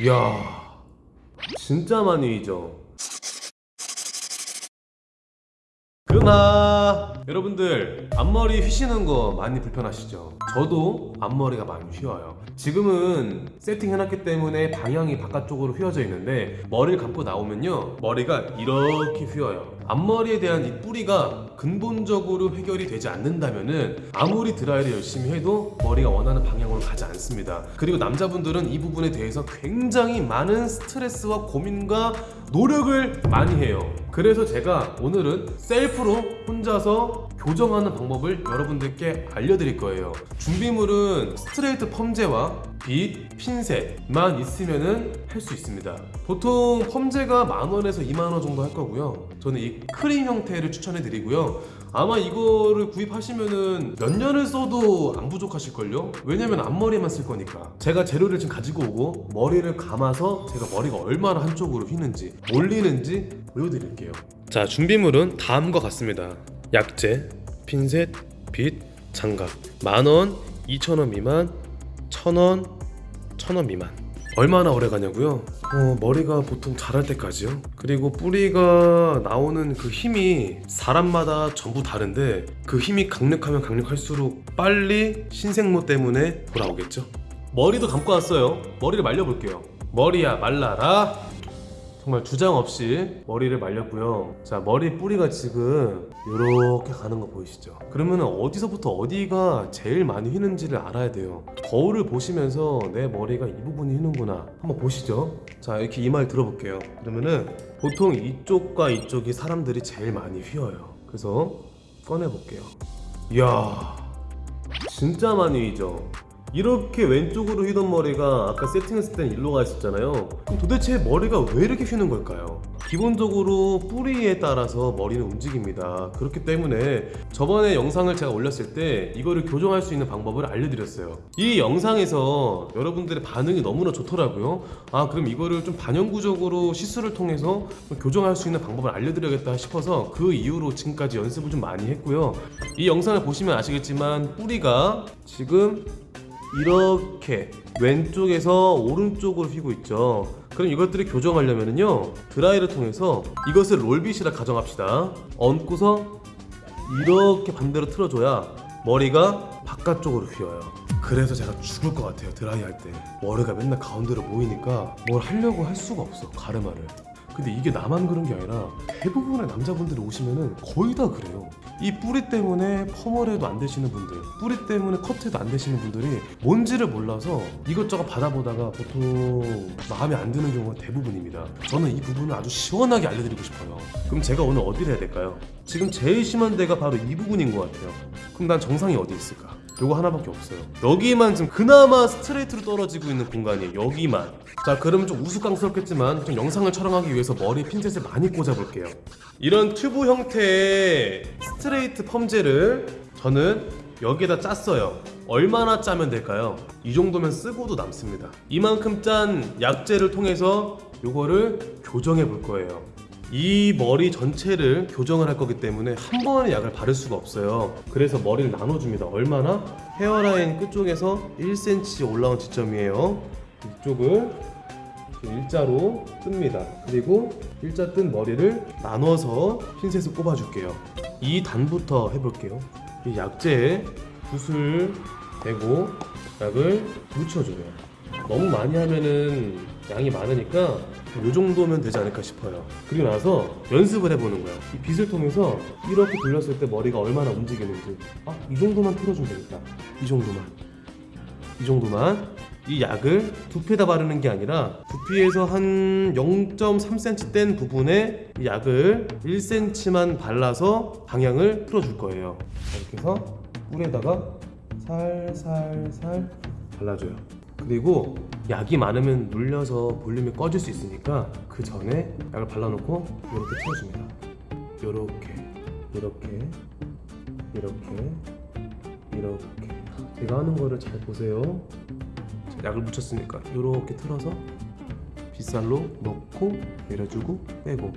이야 진짜 많이 휘죠 그나 여러분들 앞머리 휘시는 거 많이 불편하시죠? 저도 앞머리가 많이 휘어요. 지금은 세팅해놨기 때문에 방향이 바깥쪽으로 휘어져 있는데 머리를 감고 나오면요 머리가 이렇게 휘어요. 앞머리에 대한 이 뿌리가 근본적으로 해결이 되지 않는다면은 아무리 드라이를 열심히 해도 머리가 원하는 방향으로 가지 않습니다. 그리고 남자분들은 이 부분에 대해서 굉장히 많은 스트레스와 고민과 노력을 많이 해요. 그래서 제가 오늘은 셀프로 혼자서 교정하는 방법을 여러분들께 알려드릴 거예요. 준비물은 스트레이트 펌제와 빗, 핀셋만 있으면은 할수 있습니다. 보통 펌제가 만원에서 2만원 정도 할 거고요. 저는 이 크림 형태를 추천해 드리고요. 아마 이거를 구입하시면은 몇 년을 써도 안 부족하실걸요? 왜냐면 앞머리만 쓸 거니까. 제가 재료를 지금 가지고 오고 머리를 감아서 제가 머리가 얼마나 한쪽으로 휘는지 몰리는지 보여드릴게요. 자 준비물은 다음과 같습니다 약재, 핀셋, 빗, 장갑 만원, 2천원 미만, 천원, 천원 미만 얼마나 오래 가냐고요? 어, 머리가 보통 자랄 때까지요. 그리고 뿌리가 나오는 그 힘이 사람마다 전부 다른데 그 힘이 강력하면 강력할수록 빨리 신생모 때문에 돌아오겠죠. 머리도 감고 왔어요. 머리를 말려볼게요. 머리야 말라라. 정말 주장 없이 머리를 말렸고요. 자, 머리 뿌리가 지금 이렇게 가는 거 보이시죠? 그러면 어디서부터 어디가 제일 많이 휘는지를 알아야 돼요. 거울을 보시면서 내 머리가 이 부분이 휘는구나. 한번 보시죠. 자, 이렇게 이마를 들어볼게요. 그러면은 보통 이쪽과 이쪽이 사람들이 제일 많이 휘어요. 그래서 꺼내볼게요. 이야, 진짜 많이 휘죠? 이렇게 왼쪽으로 휘던 머리가 아까 세팅했을 땐 일로 가 있었잖아요. 그럼 도대체 머리가 왜 이렇게 휘는 걸까요? 기본적으로 뿌리에 따라서 머리는 움직입니다. 그렇기 때문에 저번에 영상을 제가 올렸을 때 이거를 교정할 수 있는 방법을 알려드렸어요. 이 영상에서 여러분들의 반응이 너무나 좋더라고요. 아 그럼 이거를 좀 반영구적으로 시술을 통해서 좀 교정할 수 있는 방법을 알려드려야겠다 싶어서 그 이후로 지금까지 연습을 좀 많이 했고요. 이 영상을 보시면 아시겠지만 뿌리가 지금 이렇게 왼쪽에서 오른쪽으로 휘고 있죠. 그럼 이것들을 교정하려면요 드라이를 통해서 이것을 롤빗이라 가정합시다. 얹고서 이렇게 반대로 틀어줘야 머리가 바깥쪽으로 휘어요. 그래서 제가 죽을 것 같아요 드라이 할 때. 머리가 맨날 가운데로 모이니까 뭘 하려고 할 수가 없어 가르마를 근데 이게 나만 그런 게 아니라 대부분의 남자분들이 오시면은 거의 다 그래요 이 뿌리 때문에 해도 안 되시는 분들 뿌리 때문에 커트해도 안 되시는 분들이 뭔지를 몰라서 이것저것 받아보다가 보통 마음에 안 드는 경우가 대부분입니다 저는 이 부분을 아주 시원하게 알려드리고 싶어요 그럼 제가 오늘 어디를 해야 될까요? 지금 제일 심한 데가 바로 이 부분인 것 같아요 그럼 난 정상이 어디 있을까? 요거 하나밖에 없어요. 여기만 지금 그나마 스트레이트로 떨어지고 있는 공간이에요. 여기만. 자 그러면 좀 우스꽝스럽겠지만 좀 영상을 촬영하기 위해서 머리에 핀셋을 많이 꽂아볼게요. 이런 튜브 형태의 스트레이트 펌제를 저는 여기에다 짰어요. 얼마나 짜면 될까요? 이 정도면 쓰고도 남습니다. 이만큼 짠 약재를 통해서 요거를 교정해 볼 거예요 이 머리 전체를 교정을 할 거기 때문에 한 번에 약을 바를 수가 없어요. 그래서 머리를 나눠줍니다. 얼마나? 헤어라인 끝쪽에서 1cm 올라온 지점이에요. 이쪽을 일자로 뜹니다. 그리고 일자 뜬 머리를 나눠서 핀셋을 꼽아줄게요. 2단부터 해볼게요. 이 약재에 붓을 대고 약을 묻혀줘요. 너무 많이 하면은 양이 많으니까 이 정도면 되지 않을까 싶어요. 그리고 나서 연습을 해보는 거예요. 이 빗을 통해서 이렇게 돌렸을 때 머리가 얼마나 움직이는지. 아 이 정도만 틀어주면 되겠다. 이 정도만. 이 정도만. 이 약을 두피에다 바르는 게 아니라 두피에서 한 0.3cm 뗀 부분에 이 약을 1cm만 발라서 방향을 틀어줄 거예요. 자, 이렇게 해서 뿔에다가 살살살 발라줘요 그리고 약이 많으면 눌려서 볼륨이 꺼질 수 있으니까 그 전에 약을 발라놓고 이렇게 틀어줍니다. 이렇게 이렇게 이렇게 이렇게. 제가 하는 거를 잘 보세요. 약을 묻혔으니까 이렇게 틀어서 빗살로 넣고 내려주고 빼고.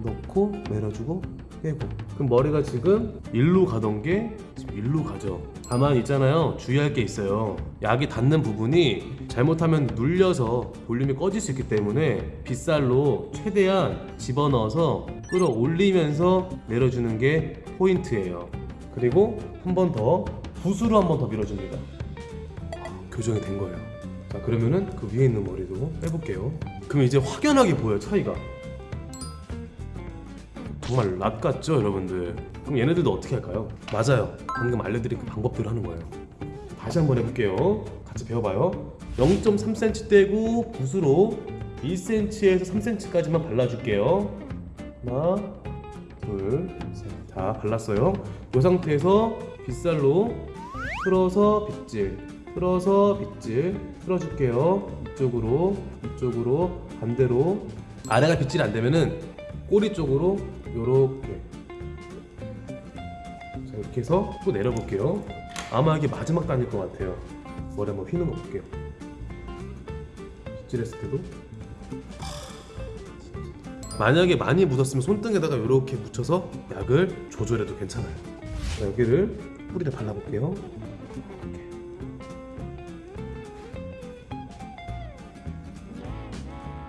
넣고 내려주고 빼고 그럼 머리가 지금 일로 가던 게 지금 일로 가죠 다만 있잖아요 주의할 게 있어요 약이 닿는 부분이 잘못하면 눌려서 볼륨이 꺼질 수 있기 때문에 빗살로 최대한 집어넣어서 끌어올리면서 내려주는 게 포인트예요. 그리고 한 번 더 붓으로 한 번 더 밀어줍니다. 아, 교정이 된 거예요. 자 그러면은 그 위에 있는 머리도 빼볼게요. 그럼 이제 확연하게 보여요 차이가. 정말 락 같죠 여러분들? 그럼 얘네들도 어떻게 할까요? 맞아요. 방금 알려드린 그 방법대로 하는 거예요. 다시 한번 해볼게요. 같이 배워봐요. 0.3cm 떼고 붓으로 1cm에서 3cm까지만 발라줄게요. 하나, 둘, 셋. 다 발랐어요. 이 상태에서 빗살로 틀어서 빗질, 틀어서 빗질, 틀어줄게요. 이쪽으로, 이쪽으로, 반대로. 아래가 빗질이 안 되면은 꼬리 쪽으로 요렇게. 자 이렇게 해서 또 내려볼게요. 아마 이게 마지막 단일 것 같아요. 머리 한번 휘는 거 볼게요. 빗질했을 때도. 만약에 많이 묻었으면 손등에다가 이렇게 묻혀서 약을 조절해도 괜찮아요. 자, 여기를 뿌리를 발라볼게요.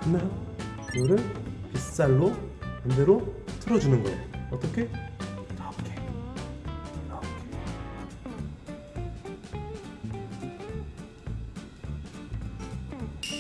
하나, 이거를 빗살로 반대로 틀어주는 거예요. 어떻게? 이렇게. 이렇게.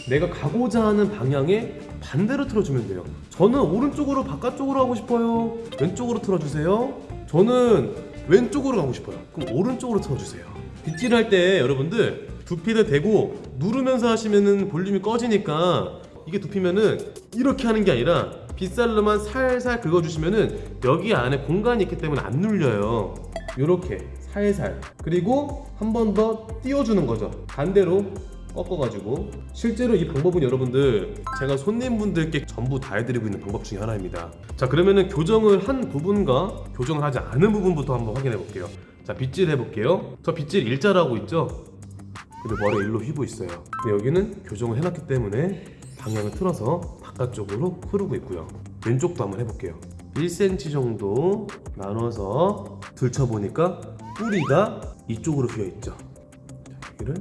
내가 가고자 하는 방향에 반대로 틀어주면 돼요. 저는 오른쪽으로 바깥쪽으로 하고 싶어요. 왼쪽으로 틀어주세요. 저는 왼쪽으로 가고 싶어요. 그럼 오른쪽으로 틀어주세요. 빗질 할 때 여러분들 두피를 대고 누르면서 하시면은 볼륨이 꺼지니까 이게 두피면은 이렇게 하는 게 아니라 빗살로만 살살 긁어주시면은 여기 안에 공간이 있기 때문에 안 눌려요. 이렇게 살살. 그리고 한 번 더 띄워주는 거죠. 반대로 꺾어가지고. 실제로 이 방법은 여러분들 제가 손님분들께 전부 다 해드리고 있는 방법 중에 하나입니다. 자 그러면은 교정을 한 부분과 교정을 하지 않은 부분부터 한번 확인해 볼게요. 자 빗질 해볼게요. 저 빗질 일자라고 있죠? 그리고 머리 일로 휘고 있어요. 근데 여기는 교정을 해놨기 때문에 방향을 틀어서 바깥쪽으로 흐르고 있고요 왼쪽도 한번 해볼게요 1cm 정도 나눠서 들쳐보니까 뿌리가 이쪽으로 휘어있죠 자, 여기를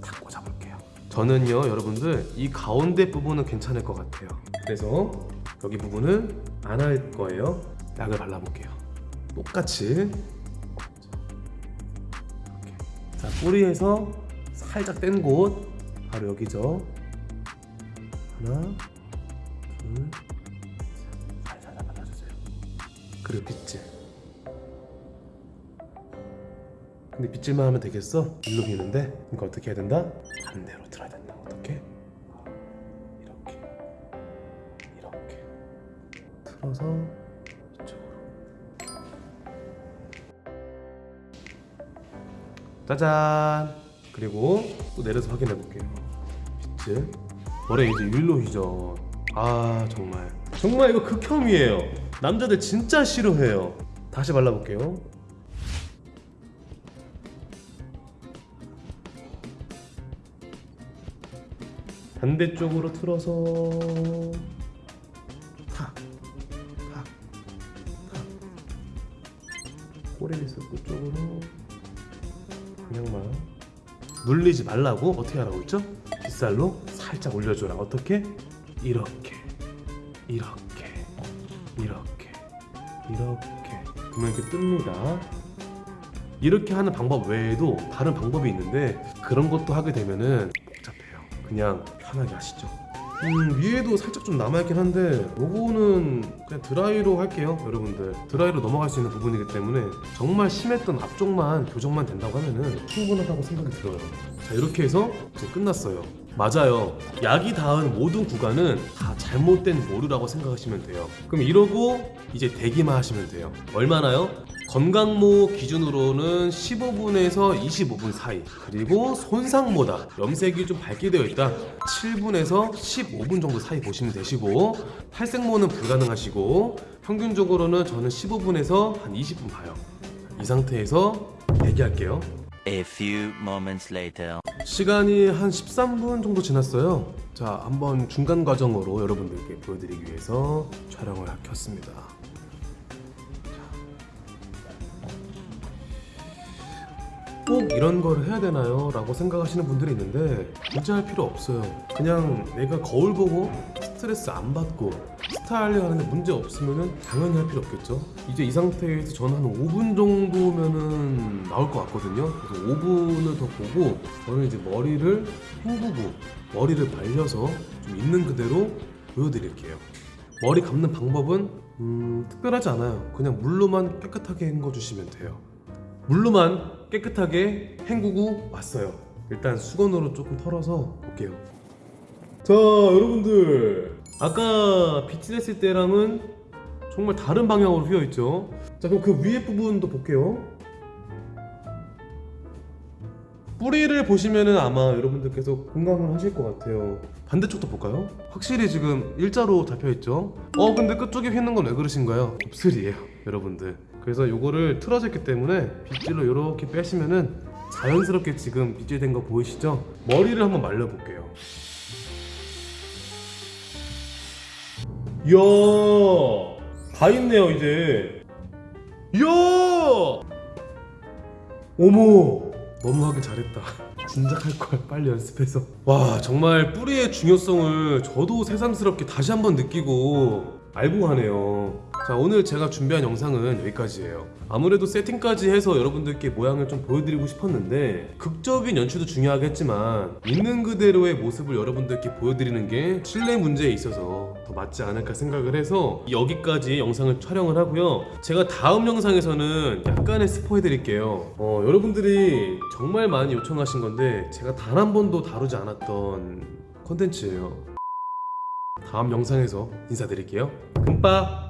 탁 꽂아볼게요. 저는요, 여러분들 이 가운데 부분은 괜찮을 것 같아요. 그래서 여기 부분은 안 할 거예요. 약을 발라볼게요. 똑같이. 이렇게. 자, 뿌리에서 살짝 뗀 곳 바로 여기죠. 하나, 둘, 셋. 살살 발라주세요. 그리고 빗질. 근데 빗질만 하면 되겠어? 일로 비는데 그러니까 어떻게 해야 된다? 반대로 틀어야 된다 어떻게? 이렇게 이렇게 틀어서 이쪽으로 짜잔 그리고 또 내려서 확인해 볼게요 빗질 머리 이제 일로 휘죠 아 정말. 정말 이거 극혐이에요. 남자들 진짜 싫어해요. 다시 발라볼게요. 반대쪽으로 틀어서. 탁, 탁, 탁. 꼬리에서 끝쪽으로. 방향만. 눌리지 말라고? 어떻게 하라고 했죠? 빗살로 살짝 올려줘라. 어떻게? 이렇게 이렇게 이렇게 이렇게. 그러면 이렇게 뜹니다. 이렇게 하는 방법 외에도 다른 방법이 있는데 그런 것도 하게 되면은 복잡해요. 그냥 편하게 하시죠. 음 위에도 살짝 좀 남아있긴 한데 요거는 그냥 드라이로 할게요 여러분들. 드라이로 넘어갈 수 있는 부분이기 때문에 정말 심했던 앞쪽만 교정만 된다고 하면은 충분하다고 생각이 들어요. 자 이렇게 해서 이제 끝났어요 맞아요. 약이 닿은 모든 구간은 다 잘못된 모류라고 생각하시면 돼요. 그럼 이러고 이제 대기만 하시면 돼요. 얼마나요? 건강모 기준으로는 15분에서 25분 사이. 그리고 손상모다. 염색이 좀 밝게 되어 있다. 7분에서 15분 정도 사이 보시면 되시고 탈색모는 불가능하시고 평균적으로는 저는 15분에서 한 20분 봐요. 이 상태에서 대기할게요 A few moments later. 시간이 한 13분 정도 지났어요 자 한번 중간 과정으로 여러분들께 보여드리기 위해서 촬영을 켰습니다 오꼭 이런 걸 해야 되나요? 라고 생각하시는 분들이 있는데 굳이 할 필요 없어요 그냥 내가 거울 보고 스트레스 안 받고 스타일링 하는데 문제 없으면 당연히 할 필요 없겠죠 이제 이 상태에서 저는 한 5분 정도면은 나올 것 같거든요 그래서 5분을 더 보고 저는 이제 머리를 헹구고 머리를 말려서 좀 있는 그대로 보여드릴게요 머리 감는 방법은 음, 특별하지 않아요 그냥 물로만 깨끗하게 헹궈주시면 돼요 물로만 깨끗하게 헹구고 왔어요. 일단 수건으로 조금 털어서 볼게요. 자, 여러분들. 아까 빗질 했을 때랑은 정말 다른 방향으로 휘어 있죠. 자, 그럼 그 위에 부분도 볼게요. 뿌리를 보시면은 아마 여러분들께서 공감을 하실 것 같아요. 반대쪽도 볼까요? 확실히 지금 일자로 잡혀 있죠. 어, 근데 끝쪽에 휘는 건 왜 그러신가요? 곱슬이에요, 여러분들. 그래서 요거를 틀어져 있기 때문에 빗질로 이렇게 빼시면은 자연스럽게 지금 빗질된 거 보이시죠? 머리를 한번 말려 볼게요. 이야, 다 있네요 이제. 이야, 어머, 너무 하길 잘했다. 진작 할 걸 빨리 연습해서. 와, 정말 뿌리의 중요성을 저도 새삼스럽게 다시 한번 느끼고 알고 가네요. 자, 오늘 제가 준비한 영상은 여기까지예요. 아무래도 세팅까지 해서 여러분들께 모양을 좀 보여드리고 싶었는데 극적인 연출도 중요하겠지만 있는 그대로의 모습을 여러분들께 보여드리는 게 실내 문제에 있어서 더 맞지 않을까 생각을 해서 여기까지 영상을 촬영을 하고요. 제가 다음 영상에서는 약간의 스포 해드릴게요. 어, 여러분들이 정말 많이 요청하신 건데 제가 단 한 번도 다루지 않았던 콘텐츠예요. 다음 영상에서 인사드릴게요. 금빠